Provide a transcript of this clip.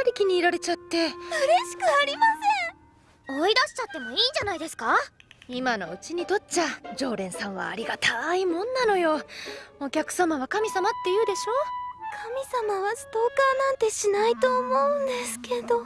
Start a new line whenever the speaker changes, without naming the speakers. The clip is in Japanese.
かり気に入られちゃって。嬉しく
ありません。追い出しちゃってもいいんじゃないですか？
今のうちにとっちゃ。常連さんはありがたいもんなのよ。お客様は神様って言うでしょ？
神様はストーカーなんてしないと思うんですけど。